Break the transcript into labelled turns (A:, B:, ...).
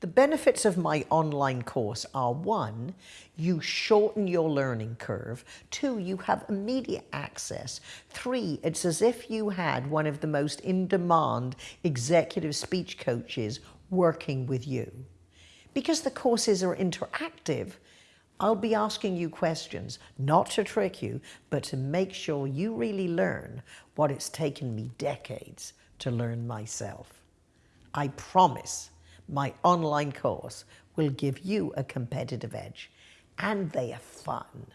A: The benefits of my online course are one, you shorten your learning curve. Two, you have immediate access. Three, it's as if you had one of the most in-demand executive speech coaches working with you. Because the courses are interactive, I'll be asking you questions, not to trick you, but to make sure you really learn what it's taken me decades to learn myself. I promise my online course will give you a competitive edge and they are fun.